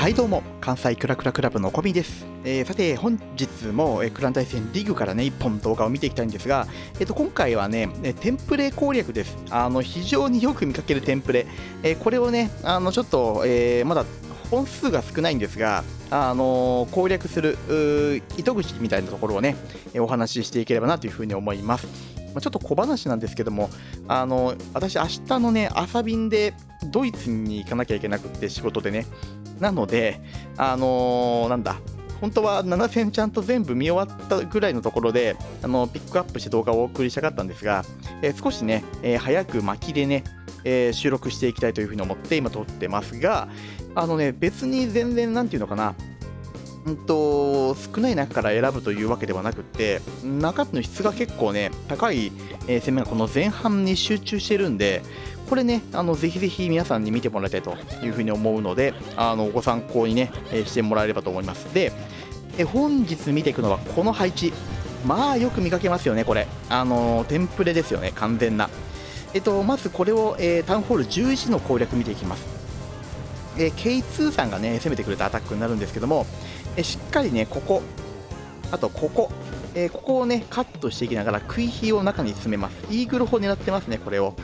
はいどうも。関西クラクラクラブのコミです、えー、さて本日も、えー、クラン対戦リーグからね1本動画を見ていきたいんですが、えー、と今回はねテンプレ攻略です。あの非常によく見かけるテンプレ、えー、これをねあのちょっと、え、まだ本数が少ないんですが、あの攻略する糸口みたいなところをねお話ししていければなというふうに思います。ま、ちょっと小話なんですけども、あの私、明日のね朝便でドイツに行かなきゃいけなくって仕事でね。なので、あのー、なんだ、本当は7000ちゃんと全部見終わったぐらいのところで、あのピックアップして動画をお送りしたかったんですが、えー、少しね、えー、早く巻きでね、えー、収録していきたいというふうに思って今撮ってますが、あのね、別に全然、なんていうのかな、うんと、少ない中から選ぶというわけではなくて、中身の質が結構ね、高い、え、攻めがこの前半に集中してるんで、これね、あのぜひぜひ皆さんに見てもらいたいというふうに思うので、あのご参考にね、えしてもらえればと思います。で、え本日見ていくのはこの配置。まあよく見かけますよね、これ。あのテンプレですよね、完全な。えっと、まずこれを、えー、タウンホール11の攻略見ていきます。えー、K2 さんがね、攻めてくれたアタックになるんですけども、えしっかりね、ここ、あとここ、えー、ここをね、カットしていきながら、食い火を中に詰めます。イーグル砲狙ってますね、これを。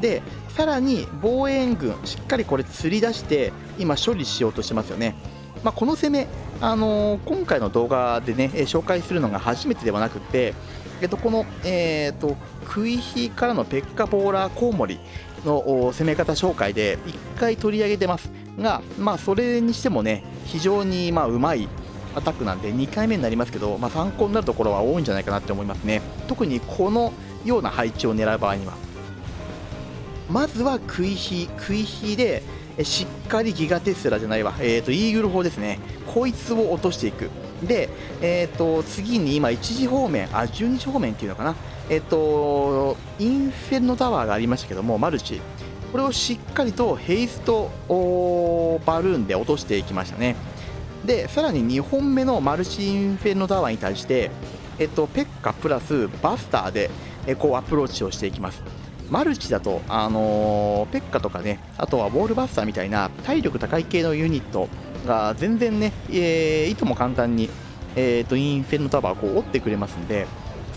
でさらに防衛軍しっかりこれ釣り出して今処理しようとしてますよね、まあ、この攻め、あのー、今回の動画でね紹介するのが初めてではなくて、えっと、この、えーと、クイヒからのペッカボーラーコウモリの攻め方紹介で1回取り上げてます。が、まあ、それにしてもね非常にまあうまいアタックなんで2回目になりますけど、まあ、参考になるところは多いんじゃないかなって思いますね。特にこのような配置を狙う場合には。まずは食い火食い火でしっかりギガテスラじゃないわ、えーと、イーグル砲ですね。こいつを落としていく。で、えーと、次に今1時方面あ12時方面っていうのかな。えっ、とインフェルノタワーがありましたけどもマルチ。これをしっかりとヘイストバルーンで落としていきましたね。でさらに2本目のマルチインフェルノタワーに対して、えっ、と、ペッカプラスバスターで、えこうアプローチをしていきます。マルチだと、あのー、ペッカとかね、あとはウォールバスターみたいな体力高い系のユニットが全然ね、えー、いとも簡単に、えーと、インフェルノタワーをこう折ってくれますんで、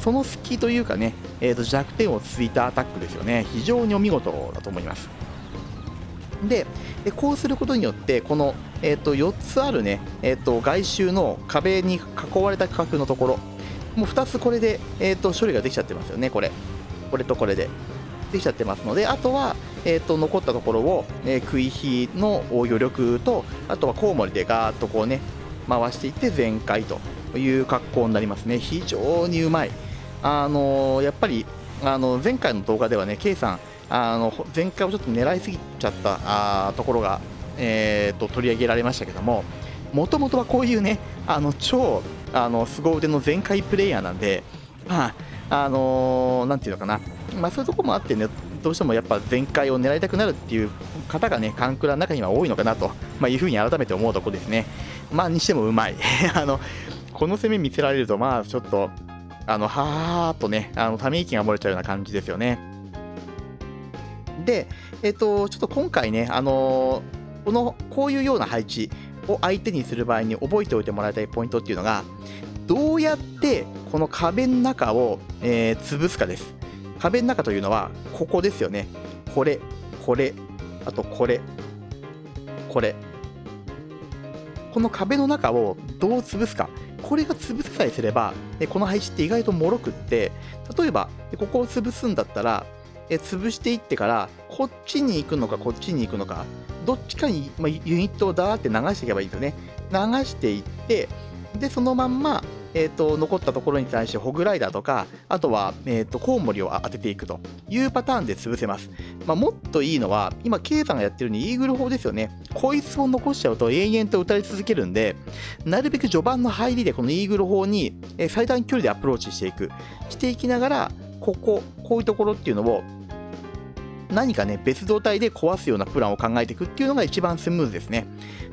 その隙というかね、えーと、弱点をついたアタックですよね、非常にお見事だと思います。で、こうすることによって、この、えーと、4つあるね、えー、と外周の壁に囲われた区画のところ、もう2つこれで、えー、と処理ができちゃってますよね、これ。これとこれで。できちゃってますのであとは、えーと、残ったところを、えー、食い火の余力とあとはコウモリでガーッとこうね回していって全開という格好になりますね非常にうまいあのー、やっぱりあの前回の動画ではね K さんあの前回をちょっと狙いすぎちゃったあところが、えーと、取り上げられましたけどももともとはこういうねあの超あの凄腕の全開プレイヤーなんでまああのー、なんていうのかなまあ、そういうところもあってね、どうしてもやっぱ全開を狙いたくなるっていう方がね、カンクラの中には多いのかなと、まあ、いうふうに改めて思うところですね。まあ、にしてもうまい。あの、この攻め見せられると、まあ、ちょっと、あの、はーっとね、あの、ため息が漏れちゃうような感じですよね。で、えっ、と、ちょっと今回ね、あのこの、こういうような配置を相手にする場合に覚えておいてもらいたいポイントっていうのが、どうやってこの壁の中を、えー、潰すかです。壁の中というのは、ここですよね。これ、これ、あとこれ、これ。この壁の中をどう潰すか。これが潰さえすれば、この配置って意外ともろくって、例えば、ここを潰すんだったら、え潰していってから、こっちに行くのか、こっちに行くのか、どっちかに、まユニットをダーって流していけばいいんですよね。流していって、で、そのまんま、えーと、残ったところに対してホグライダーとかあとは、えーと、コウモリを当てていくというパターンで潰せます、まあ、もっといいのは今 K さんがやってるようにイーグル砲ですよね。こいつを残しちゃうと永遠と打たれ続けるんでなるべく序盤の入りでこのイーグル砲に最短距離でアプローチしていく。していきながらこここういうところっていうのを何かね、別動態で壊すようなプランを考えていくっていうのが一番スムーズですね。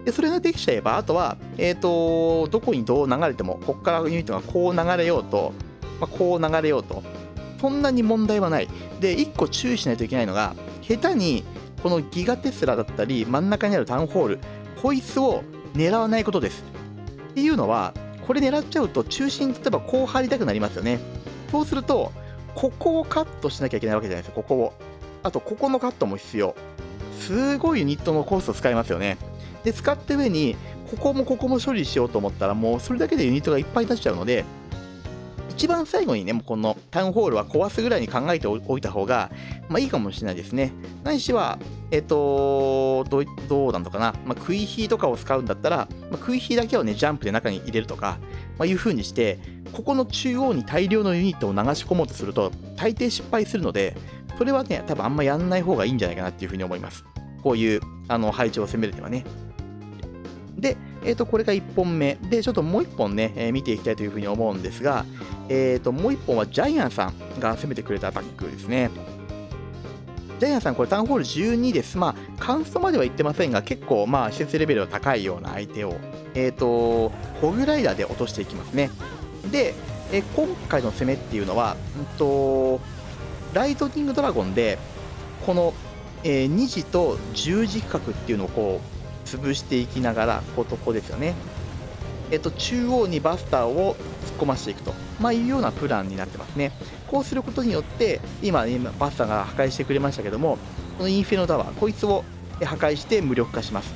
で、それができちゃえば、あとは、えっ、ー、と、どこにどう流れても、ここからユニットがこう流れようと、まあ、こう流れようと、そんなに問題はない。で、1個注意しないといけないのが、下手に、このギガテスラだったり、真ん中にあるタウンホール、こいつを狙わないことです。っていうのは、これ狙っちゃうと中心、例えばこう張りたくなりますよね。そうすると、ここをカットしなきゃいけないわけじゃないですか、ここを。あと、ここのカットも必要。すごいユニットのコースを使いますよね。で、使った上に、ここもここも処理しようと思ったら、もうそれだけでユニットがいっぱいになっちゃうので、一番最後にね、もうこのタウンホールは壊すぐらいに考えておいた方が、まあいいかもしれないですね。ないしは、えっ、とどう、どうなのかな、まあ、食い火とかを使うんだったら、まあ、食い火だけをね、ジャンプで中に入れるとか、まあ、いう風にして、ここの中央に大量のユニットを流し込もうとすると、大抵失敗するので、それはね、多分あんまやんない方がいいんじゃないかなっていう風に思います。こういうあの配置を攻めるにはね。で、えー、とこれが1本目。で、ちょっともう1本ね、えー、見ていきたいというふうに思うんですが、えー、ともう1本はジャイアンさんが攻めてくれたアタックですね。ジャイアンさん、これタウンホール12です。まあ、カンストまでは言ってませんが、結構、まあ、施設レベルが高いような相手を、えっ、ー、と、ホグライダーで落としていきますね。で、え今回の攻めっていうのは、うんと、ライトニングドラゴンで、この、えー、2時と10時角っていうのをこう、潰していきながら、ここですよね。えっと、中央にバスターを突っ込ましていくと、まあ、いうようなプランになってますね。こうすることによって、今、今バスターが破壊してくれましたけども、このインフェノタワー、こいつを破壊して無力化します。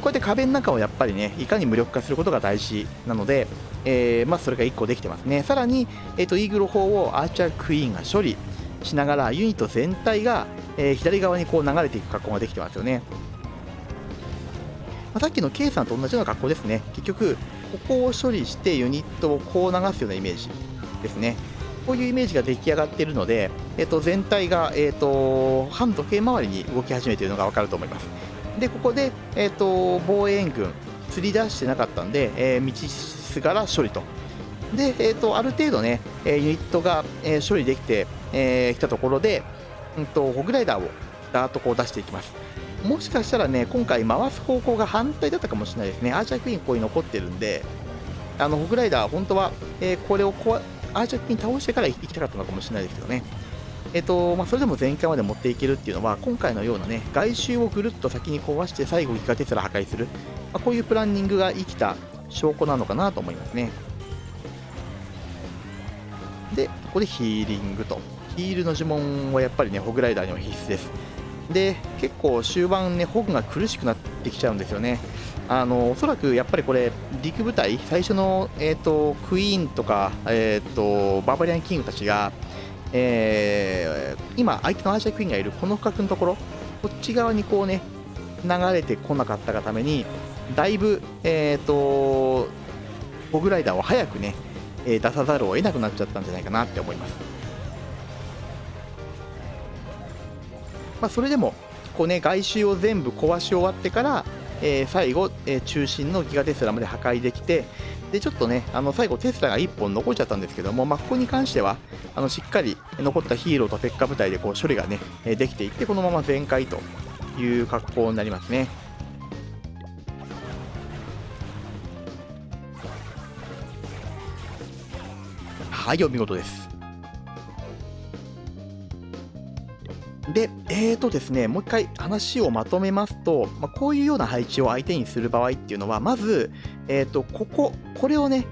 こうやって壁の中をやっぱりね、いかに無力化することが大事なので、えー、まあ、それが1個できてますね。さらに、えーと、イーグル砲をアーチャークイーンが処理しながら、ユニット全体が、えー、左側にこう流れていく格好ができてますよね。まあ、さっきの K さんと同じような格好ですね。結局、ここを処理してユニットをこう流すようなイメージですね。こういうイメージが出来上がっているので、えー、と全体が、えーと、反時計回りに動き始めているのが分かると思います。で、ここで、えーと、防衛軍、釣り出してなかったんで、えー、道すがら処理と。で、えーと、ある程度ね、えユニットが、え、処理できて、えー、たところで、うんと、ホグライダーをダーッとこう出していきます。もしかしたらね、今回回す方向が反対だったかもしれないですね。アーチャークイーンここに残ってるんで、あの、ホグライダー、本当は、えー、これをこアーチャークイーン倒してから行きたかったのかもしれないですけどね。えっ、と、まあ、それでも前回まで持っていけるっていうのは、今回のようなね、外周をぐるっと先に壊して、最後ギガテスラ破壊する。まあ、こういうプランニングが生きた証拠なのかなと思いますね。で、ここでヒーリングと。ヒールの呪文はやっぱりね、ホグライダーには必須です。で結構終盤ねホグが苦しくなってきちゃうんですよねあのおそらくやっぱりこれ陸部隊最初の、えーと、クイーンとか、えーと、バーバリアンキングたちが、えー、今相手のアーシャークイーンがいるこの区画のところこっち側にこうね流れてこなかったがためにだいぶ、えーと、ホグライダーを早くね、出さざるを得なくなっちゃったんじゃないかなって思いますまあ、それでもこう、ね、外周を全部壊し終わってから、えー、最後、えー、中心のギガテスラまで破壊できてでちょっとねあの最後テスラが1本残っちゃったんですけども、まあ、ここに関してはあのしっかり残ったヒーローと鉄火部隊でこう処理がねできていってこのまま全開という格好になりますね。はい、お見事です。で、えーとですね、もう一回話をまとめますと、まあ、こういうような配置を相手にする場合っていうのは、まず、えーと、ここ、これをね、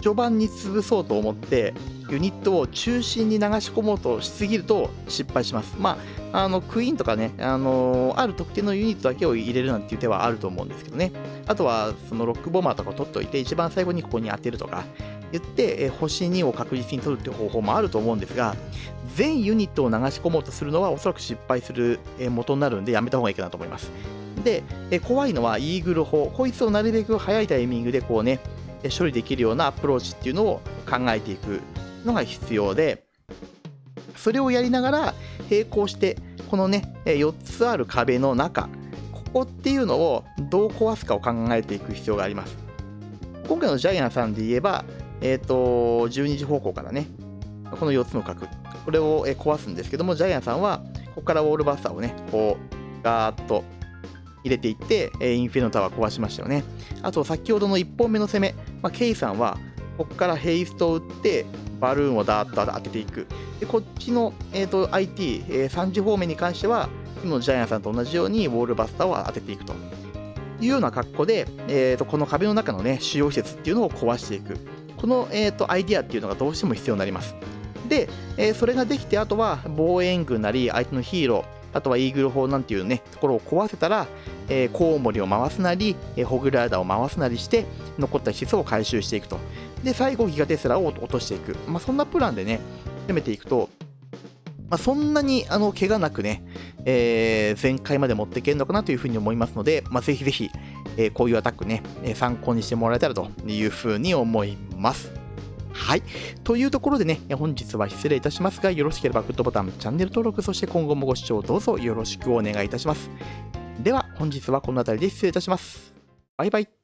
序盤に潰そうと思って、ユニットを中心に流し込もうとしすぎると失敗します。まあ、あのクイーンとかね、あの、ある特定のユニットだけを入れるなんていう手はあると思うんですけどね。あとは、そのロックボマーとかを取っておいて、一番最後にここに当てるとか、言って、え星2を確実に取るっていう方法もあると思うんですが、全ユニットを流し込もうとするのはおそらく失敗する元になるんでやめた方がいいかなと思います。で、え怖いのはイーグル砲。こいつをなるべく早いタイミングでこうね、処理できるようなアプローチっていうのを考えていくのが必要で、それをやりながら並行して、このね、4つある壁の中、ここっていうのをどう壊すかを考えていく必要があります。今回のジャイアンさんで言えば、えっ、ー、と、12時方向からね、この4つの角、これを壊すんですけども、ジャイアンさんは、ここからウォールバスターをね、こう、ガーッと入れていって、インフェルノタワー壊しましたよね。あと、先ほどの1本目の攻め、まあ、ケイさんは、ここからヘイストを打って、バルーンをダーッと当てていく。で、こっちの、えーと、IT、えー、3時方面に関しては、今のジャイアンさんと同じようにウォールバスターを当てていくと。いうような格好で、えー、とこの壁の中のね主要施設っていうのを壊していくこの、えー、とアイディアっていうのがどうしても必要になります。で、えー、それができてあとは防衛軍なり相手のヒーローあとはイーグル砲なんていうねところを壊せたら、えー、コウモリを回すなり、えー、ホグライダーを回すなりして残った施設を回収していくと。で最後ギガテスラを落としていく、まあ、そんなプランでね攻めていくとまあ、そんなにあの怪我なくね、えー、全開まで持っていけるのかなというふうに思いますので、まあ、ぜひぜひ、え、こういうアタックね、え、参考にしてもらえたらというふうに思います。はい。というところでね、本日は失礼いたしますが、よろしければグッドボタン、チャンネル登録、そして今後もご視聴どうぞよろしくお願いいたします。では、本日はこの辺りで失礼いたします。バイバイ。